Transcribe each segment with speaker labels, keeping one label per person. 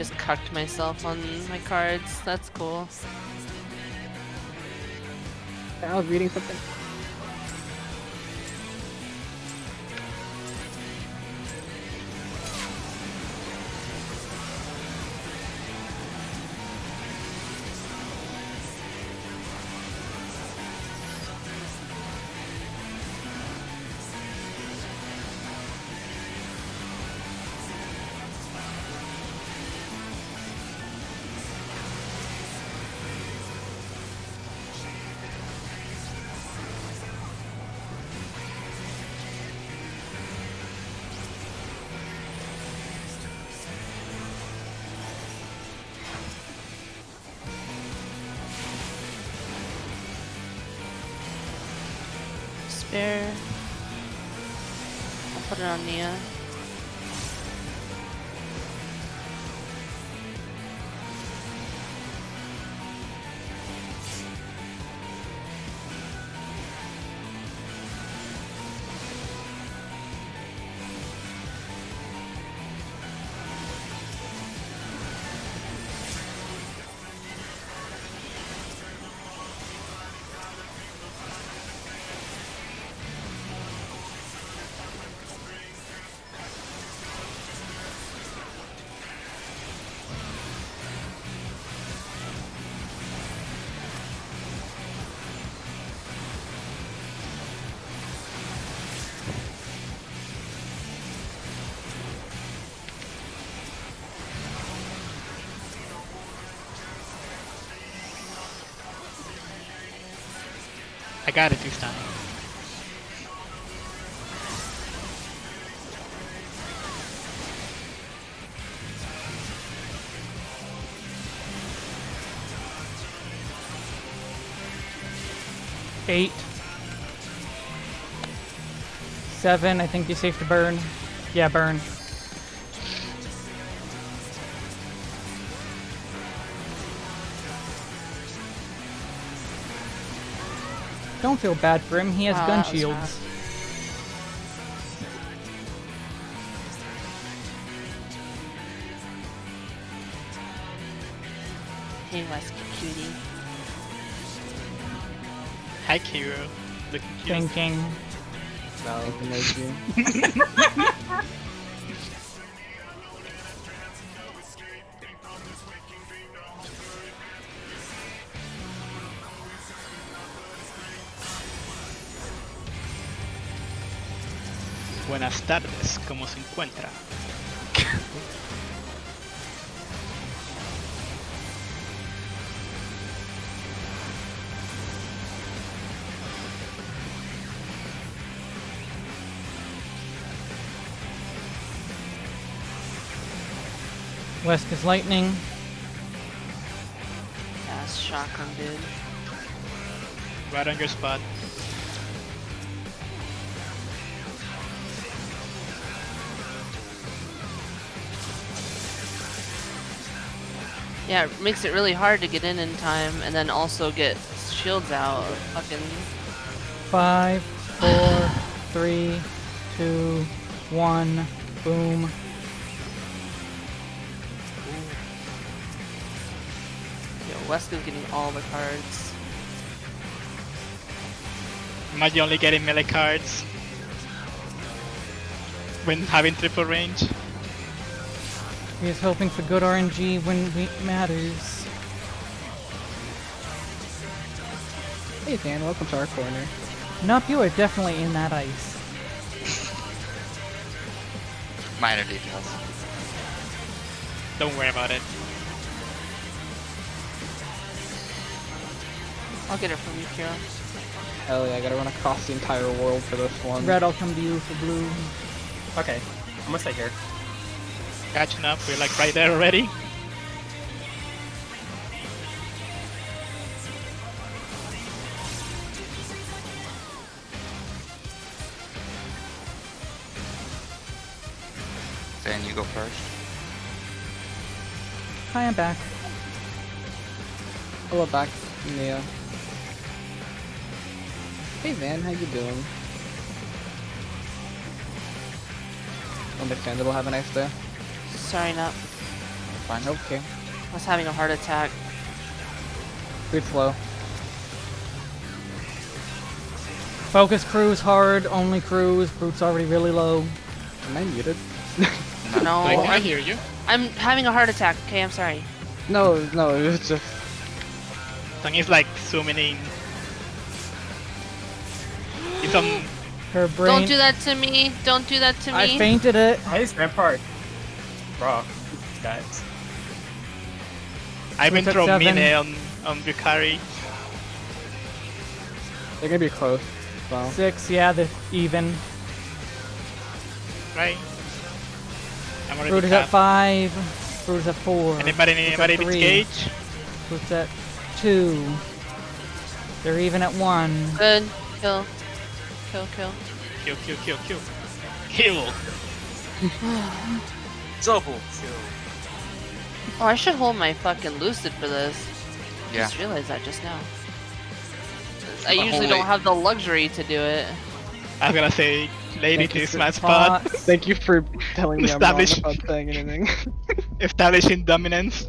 Speaker 1: just cucked myself on my cards. That's cool.
Speaker 2: I was reading something.
Speaker 1: Spare. I'll put it on Nia.
Speaker 3: I got it this time.
Speaker 4: Eight. Seven, I think you're safe to burn. Yeah, burn. Don't feel bad for him, he has
Speaker 1: Wow,
Speaker 4: gun
Speaker 1: that was
Speaker 4: shields.
Speaker 1: fast. Hey, Wesker cutie.
Speaker 3: Hi, Kiro. Looking cute.
Speaker 4: Thinking.
Speaker 2: No,
Speaker 3: Buenas tardes, ¿cómo se encuentra?
Speaker 4: West is lightning.
Speaker 1: Ass shotgun, dude.
Speaker 3: Right on your spot.
Speaker 1: Yeah, it makes it really hard to get in in time and then also get shields out. Fucking.
Speaker 4: Five, four, three, two, one, boom.
Speaker 1: Yo, Wesker's getting all the cards.
Speaker 3: Am I the only getting melee cards? When having triple range?
Speaker 4: He is hoping for good RNG when it matters.
Speaker 2: Hey Dan, welcome to our corner.
Speaker 4: Nup, you are definitely in that ice.
Speaker 5: Minor details.
Speaker 3: Don't worry about it.
Speaker 1: I'll get it from you, Kira.
Speaker 2: Hell yeah, I gotta run across the entire world for this one.
Speaker 4: Red, I'll come to you for blue.
Speaker 6: Okay, I'm gonna stay here.
Speaker 3: Catching up, we're like right there already.
Speaker 5: Then you go first.
Speaker 4: Hi, I'm back.
Speaker 2: Hello back, Nia. Hey Van, how you doing? Understandable, have a nice day.
Speaker 1: Sorry, not.
Speaker 5: fine.
Speaker 2: Okay.
Speaker 1: I was having a heart attack.
Speaker 2: Breathe flow.
Speaker 4: Focus cruise hard, only cruise. Brute's already really low.
Speaker 2: Am I muted?
Speaker 1: No,
Speaker 3: I, I hear you.
Speaker 1: I'm having a heart attack. Okay, I'm sorry.
Speaker 2: No, no, it's just.
Speaker 3: Thing is like zooming in. It's on.
Speaker 4: Her brain.
Speaker 1: Don't do that to me. Don't do that to me.
Speaker 4: I fainted it.
Speaker 6: Why is Rampart? Raw. Guys.
Speaker 3: I've been
Speaker 4: We're at
Speaker 3: throwing
Speaker 4: seven.
Speaker 3: mine on on Bukari.
Speaker 2: They're gonna be close. Well,
Speaker 4: Six, yeah, the even.
Speaker 3: Right. I'm already
Speaker 4: Brute is at five. Brute is at four.
Speaker 3: Anybody,
Speaker 4: Brute's
Speaker 3: anybody
Speaker 4: at
Speaker 3: needs
Speaker 4: three.
Speaker 3: gauge?
Speaker 4: Brute's at two. They're even at one.
Speaker 1: Good. Kill. Kill, kill.
Speaker 3: Kill, kill, kill, kill. Kill!
Speaker 7: Double kill.
Speaker 1: Oh, I should hold my fucking lucid for this.
Speaker 5: Yeah.
Speaker 1: Just realized that just now. I
Speaker 5: But
Speaker 1: usually don't have the luxury to do it.
Speaker 3: I'm gonna say, lady,
Speaker 2: Thank you
Speaker 3: this
Speaker 2: for
Speaker 3: my spot.
Speaker 2: thank you for telling me I'm wrong about saying anything.
Speaker 3: Establishing dominance.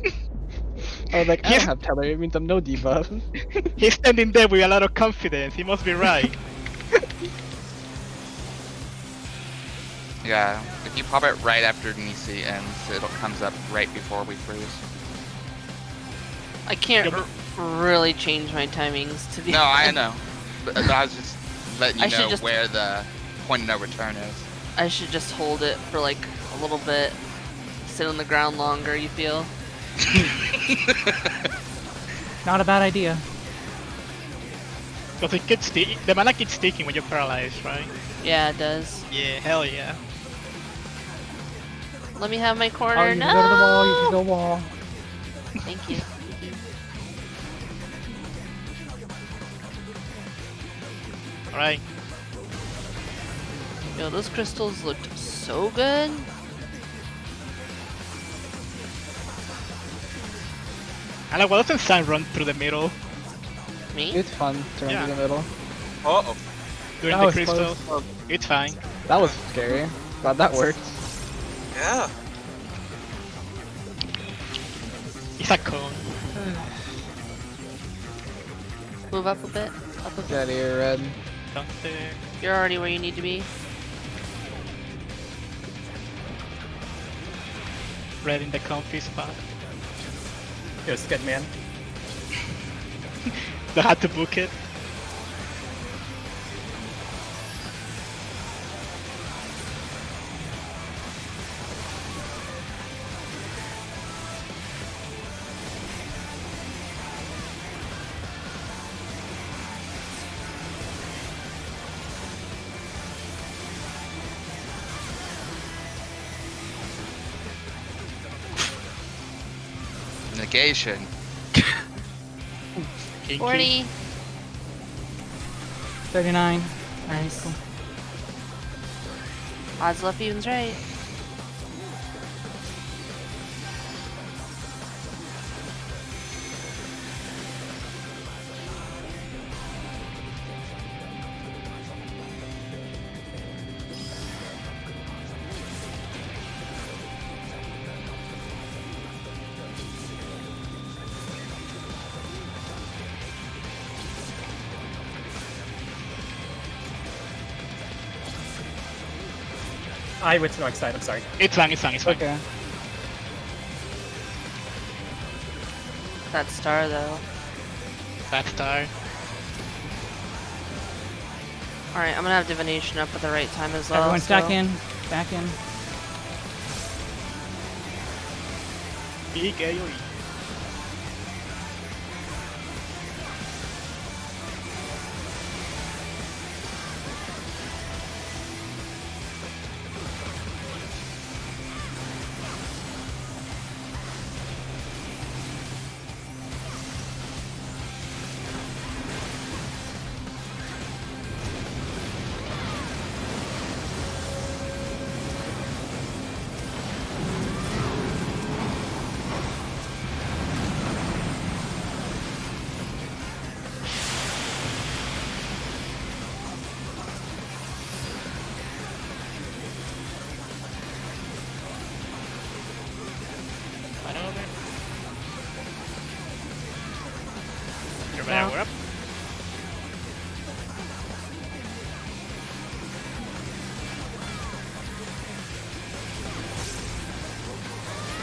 Speaker 2: I was like, I
Speaker 3: Yeah.
Speaker 2: don't have teller, it means I'm no debuff.
Speaker 3: He's standing there with a lot of confidence. He must be right.
Speaker 5: Yeah. If you pop it right after Nisi ends, it comes up right before we freeze.
Speaker 1: I can't r- really change my timings to be.
Speaker 5: No, I know. But I was just letting you
Speaker 1: I should
Speaker 5: know
Speaker 1: just-
Speaker 5: where the point of no return is.
Speaker 1: I should just hold it for like a little bit. Sit on the ground longer. You feel?
Speaker 4: Not a bad idea.
Speaker 3: Because it gets sti- the mana keeps sticking when you're paralyzed, right?
Speaker 1: Yeah, it does.
Speaker 3: Yeah, hell yeah.
Speaker 1: Let me have my corner.
Speaker 4: Oh, you
Speaker 1: no.
Speaker 4: go to the wall, you can go wall.
Speaker 1: Thank you.
Speaker 3: Alright.
Speaker 1: Yo, those crystals looked so good.
Speaker 3: And like, why doesn't Sun run through the middle
Speaker 1: Me?
Speaker 2: It's fun to run
Speaker 3: Yeah.
Speaker 2: through the middle.
Speaker 7: Uh oh.
Speaker 3: during
Speaker 4: That
Speaker 3: the
Speaker 4: was close.
Speaker 3: crystal? It's fine.
Speaker 2: That was scary. Glad that worked.
Speaker 7: Yeah.
Speaker 3: It's a cone.
Speaker 1: Move up a bit. Up a bit.
Speaker 2: Get out of here, red.
Speaker 1: You're already where you need to be.
Speaker 3: Red in the comfy spot.
Speaker 6: Yo, Sked Man.
Speaker 3: They had to book it.
Speaker 5: Negation.
Speaker 3: Kinky.
Speaker 1: 40.
Speaker 4: 39.
Speaker 1: Nice. Odds left, evens right.
Speaker 6: I went to the wrong side, I'm sorry.
Speaker 3: It's fine, it's fine, it's fine.
Speaker 2: Okay.
Speaker 1: That star though.
Speaker 3: That star.
Speaker 1: Alright, I'm gonna have divination up at the right time as well.
Speaker 4: Everyone stack
Speaker 1: so-
Speaker 4: in. Back in.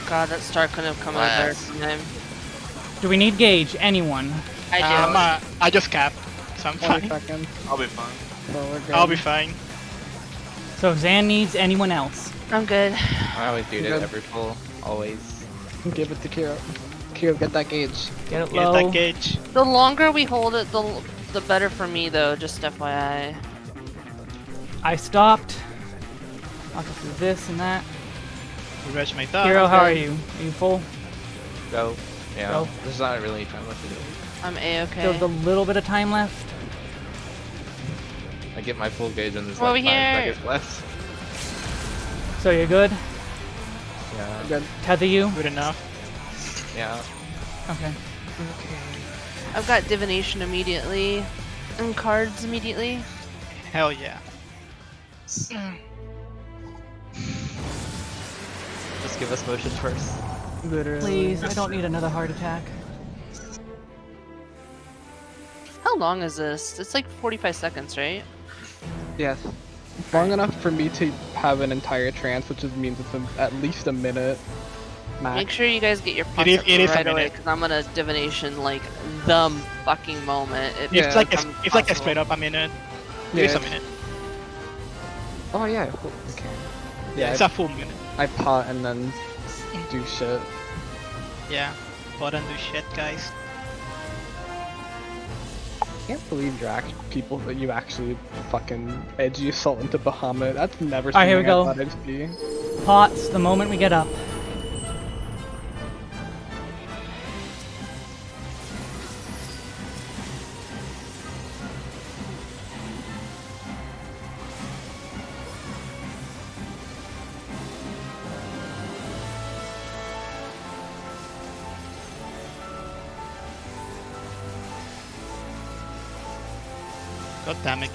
Speaker 1: God, that star couldn't have come at a better
Speaker 4: Do we need gauge? Anyone?
Speaker 1: I do.
Speaker 3: Um, uh, I just capped, so I'm fine.
Speaker 7: I'll be fine.
Speaker 2: So we're good.
Speaker 3: I'll be fine.
Speaker 4: So if Zan needs anyone else.
Speaker 1: I'm good.
Speaker 6: I always do it every pull. Always.
Speaker 2: Give it to Kiro. Kiro, get that gauge.
Speaker 4: Get it
Speaker 3: Get that gauge.
Speaker 1: The longer we hold it, the l- the better for me though. Just FYI.
Speaker 4: I stopped. I'll go through this and that.
Speaker 3: Refresh my thought.
Speaker 4: Hero, how are you? Are you full?
Speaker 6: Go. Yeah.
Speaker 4: Go.
Speaker 6: There's not really time left to do.
Speaker 1: I'm a okay.
Speaker 4: There's a little bit of time left.
Speaker 6: I get my full gauge and there's
Speaker 1: Over
Speaker 6: like
Speaker 1: here.
Speaker 6: five seconds left.
Speaker 4: So you're good?
Speaker 6: Yeah.
Speaker 2: Good.
Speaker 4: Tether you?
Speaker 3: Good enough.
Speaker 6: Yeah.
Speaker 4: Okay. Okay.
Speaker 1: I've got divination immediately, and cards immediately.
Speaker 3: Hell yeah. Mm.
Speaker 6: Just give us motion first.
Speaker 2: Literally.
Speaker 4: Please, I don't need another heart attack.
Speaker 1: How long is this? It's like 45 seconds, right?
Speaker 2: Yes. Long enough for me to have an entire trance, which means it's a, at least a minute max.
Speaker 1: Make sure you guys get your pots
Speaker 3: is-
Speaker 1: up
Speaker 3: it is
Speaker 1: right away, because I'm gonna divination like the fucking moment. It
Speaker 2: Yeah.
Speaker 3: It's like a,
Speaker 1: becomes
Speaker 3: it's like a straight up a minute.
Speaker 2: Yeah, uh,
Speaker 3: It is a minute.
Speaker 2: Oh yeah. Okay.
Speaker 3: Yeah,
Speaker 2: Yeah,
Speaker 3: it's a full minute.
Speaker 2: I, I pot and then do shit.
Speaker 3: Yeah. pot and do shit, guys.
Speaker 2: I can't believe you're act- people that you actually fucking edgy assault into Bahamut. That's never
Speaker 4: Alright, here we
Speaker 2: something I
Speaker 4: go.
Speaker 2: thought I'd see.
Speaker 4: Pots the moment we get up.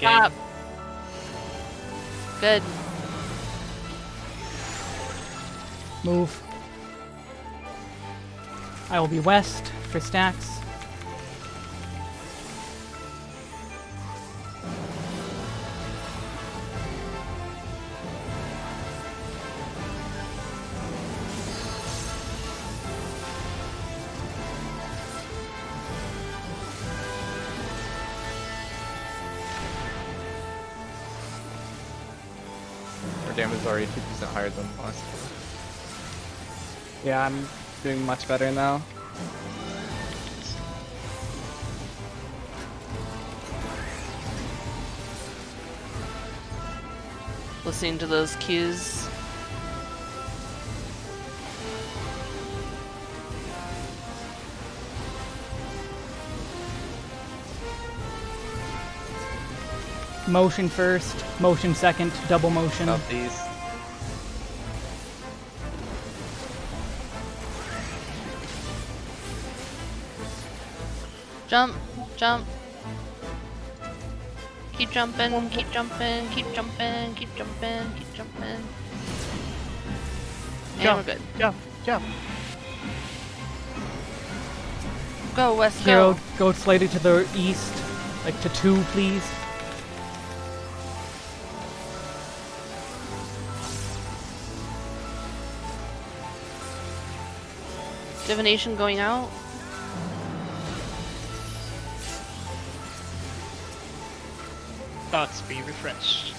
Speaker 3: God damn game.
Speaker 1: Stop. Good.
Speaker 4: Move. I will be west for stacks.
Speaker 6: Already 2% higher than last.
Speaker 2: Yeah, I'm doing much better now.
Speaker 1: Listening to those cues.
Speaker 4: Motion first, motion second, double motion.
Speaker 6: About
Speaker 1: Jump, jump. Keep jumping, keep jumping, keep jumping, keep jumping, keep jumping. And
Speaker 3: Jump.
Speaker 1: we're good.
Speaker 3: Jump, jump.
Speaker 1: Go, West,
Speaker 4: Hero,
Speaker 1: go.
Speaker 4: go slightly to the east, like to two, please.
Speaker 1: Divination going out.
Speaker 3: Be refreshed.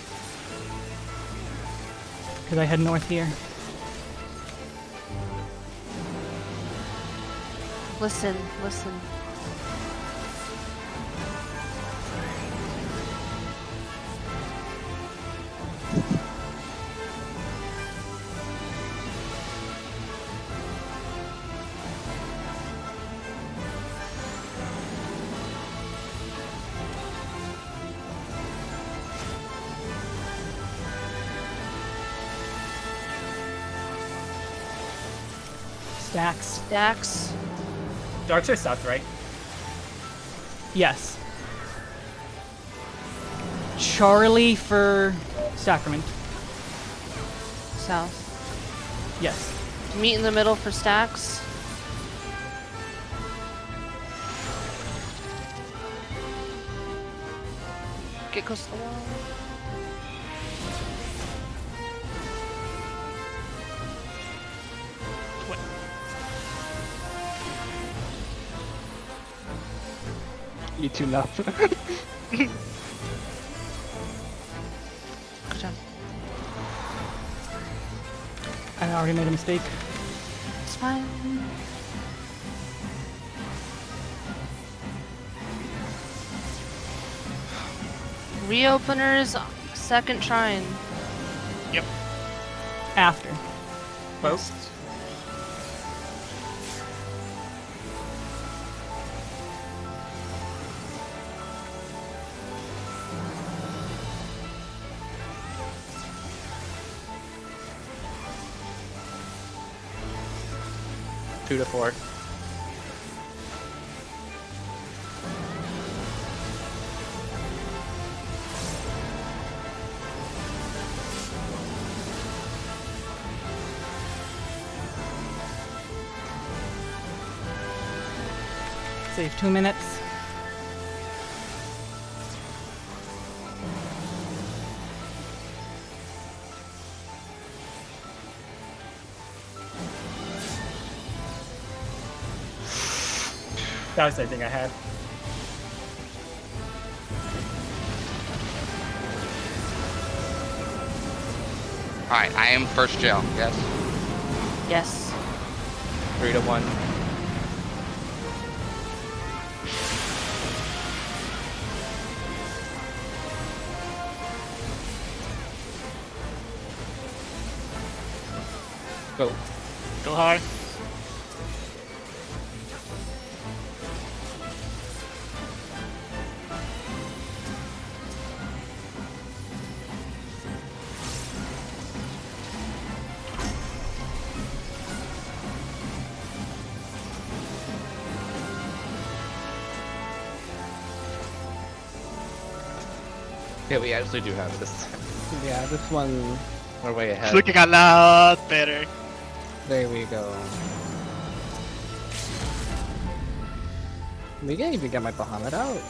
Speaker 4: Because I head north here.
Speaker 1: Listen, listen.
Speaker 4: Stacks.
Speaker 1: Dax.
Speaker 6: Darks are south, right?
Speaker 4: Yes. Charlie for Sacrament.
Speaker 1: South.
Speaker 4: Yes.
Speaker 1: Meet in the middle for stacks. Get close to the wall.
Speaker 2: Eat you enough.
Speaker 1: Good job.
Speaker 4: I already made a mistake.
Speaker 1: It's fine. Reopeners, second shrine. Yep.
Speaker 4: After.
Speaker 6: Both. Two to four.
Speaker 4: Save two minutes.
Speaker 6: That was the thing I had.
Speaker 5: Alright, I am first jail, yes?
Speaker 1: Yes.
Speaker 6: Three to one. Go.
Speaker 3: Go hard.
Speaker 6: Yeah, we actually do have this.
Speaker 2: yeah, this one.
Speaker 6: We're way
Speaker 3: It's
Speaker 6: ahead.
Speaker 3: looking a lot better.
Speaker 2: There we go. We can even get my Bahamut out.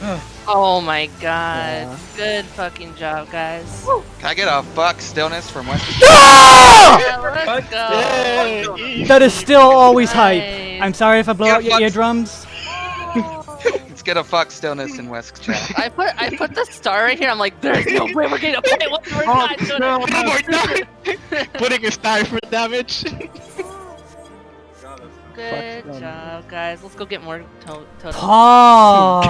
Speaker 1: Oh my god.
Speaker 2: Yeah.
Speaker 1: Good fucking job, guys.
Speaker 5: Can I get a fuck stillness from West?
Speaker 1: Yeah, let's go.
Speaker 4: That is still always hype. I'm sorry if I blow
Speaker 5: Yeah,
Speaker 4: out your
Speaker 5: fuck.
Speaker 4: Eardrums.
Speaker 5: Let's get a fuck stillness in West chat.
Speaker 1: I put I put the star right here. I'm like, there's no way we're getting a fight. Oh, what we're
Speaker 3: Oh,
Speaker 1: not doing
Speaker 3: no,
Speaker 1: it.
Speaker 3: no more damage. Putting a star for damage.
Speaker 1: Good job, guys. Let's go get more to- totems.
Speaker 4: Pause.